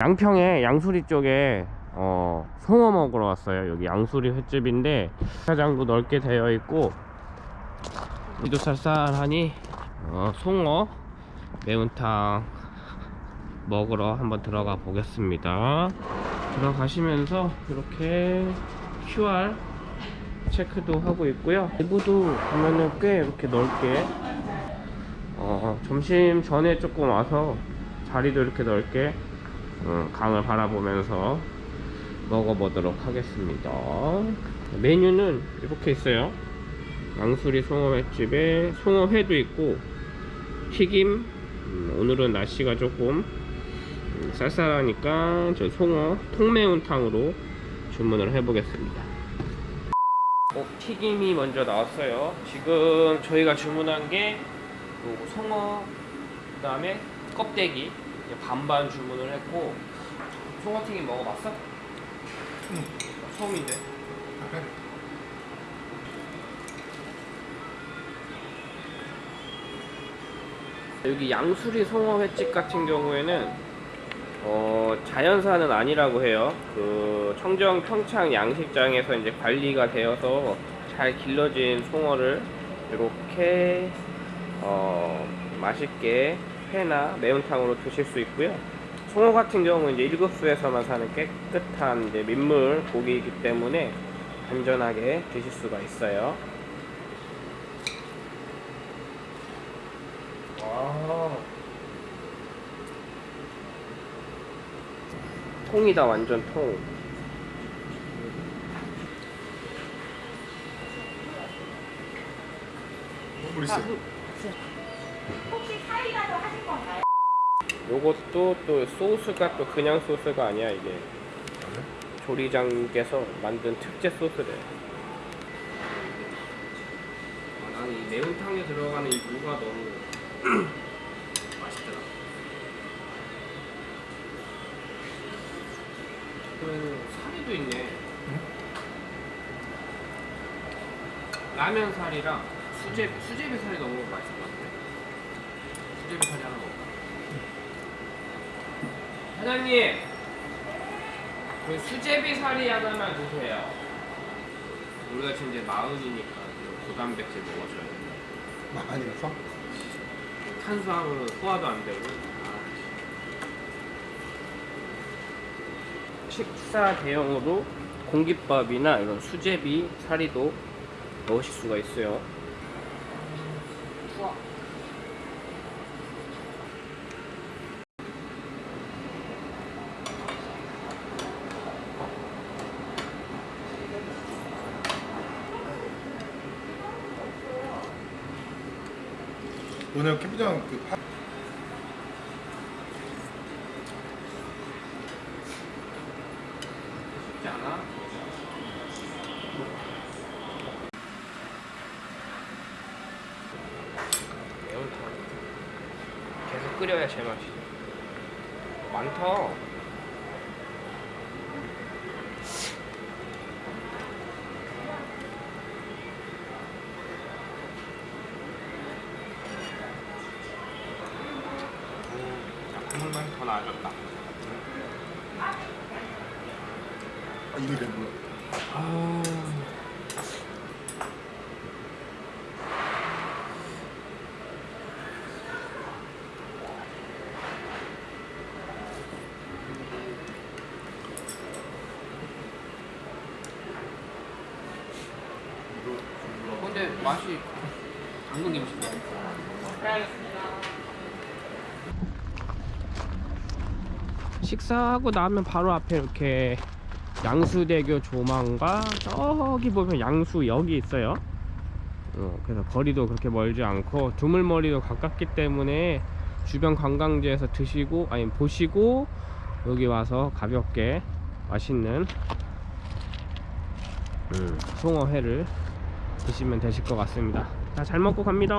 양평에 양수리 쪽에 어, 송어 먹으러 왔어요. 여기 양수리 횟집인데 사장도 넓게 되어 있고 이도 쌀쌀하니 어, 송어 매운탕 먹으러 한번 들어가 보겠습니다. 들어가시면서 이렇게 QR 체크도 하고 있고요. 내부도 보면은 꽤 이렇게 넓게 어, 점심 전에 조금 와서 자리도 이렇게 넓게 어, 강을 바라보면서 먹어보도록 하겠습니다. 메뉴는 이렇게 있어요. 양수리 송어횟집에 송어회도 있고 튀김. 음, 오늘은 날씨가 조금 음, 쌀쌀하니까 저 송어 통매운탕으로 주문을 해보겠습니다. 어, 튀김이 먼저 나왔어요. 지금 저희가 주문한 게 송어 그 다음에 껍데기 이제 반반 주문을 했고 송어튀김 먹어봤어? 응. 처음인데 그래. 여기 양수리 송어 횟집 같은 경우에는 어, 자연산은 아니라고 해요. 그 청정 평창 양식장에서 이제 관리가 되어서 잘 길러진 송어를 이렇게 어, 맛있게 회나 매운탕으로 드실 수 있고요. 송어 같은 경우는 이제 일급수에서만 사는 깨끗한 이제 민물 고기이기 때문에 안전하게 드실 수가 있어요. 와. 통이다 완전 통. 물 있어. 혹시 사이다도 하신 건가요? 요것도 또 소스가 또 그냥 소스가 아니야 이게 조리장께서 만든 특제 소스래. 아, 나는 이 매운탕에 들어가는 이 무가 너무 맛있더라. 그러면 사리도 있네. 라면 살이랑 수제 수제비 살이 너무 맛있을 것 같아. 수제비 살이 하나 먹어. 사장님, 그 수제비 살이 하나만 주세요. 우리가 지금 이제 마흔이니까 고단백질 먹어줘야 돼. 많이 가서? 탄수화물은 소화도 안 되고. 식사 대용으로 공깃밥이나 이런 수제비 사리도 넣으실 수가 있어요. 오늘 캠핑장 그 파... 계속 끓여야 제맛이죠 많다 자, 더 나아졌다 아, 이거 배불러. 아... 근데 맛이 당근 김치인데? 식사하고 나면 바로 앞에 이렇게 양수대교 조망과 저기 보면 양수역이 있어요. 어, 그래서 거리도 그렇게 멀지 않고 두물머리도 가깝기 때문에 주변 관광지에서 드시고 아니 보시고 여기 와서 가볍게 맛있는 음, 송어회를 드시면 되실 것 같습니다. 자 잘 먹고 갑니다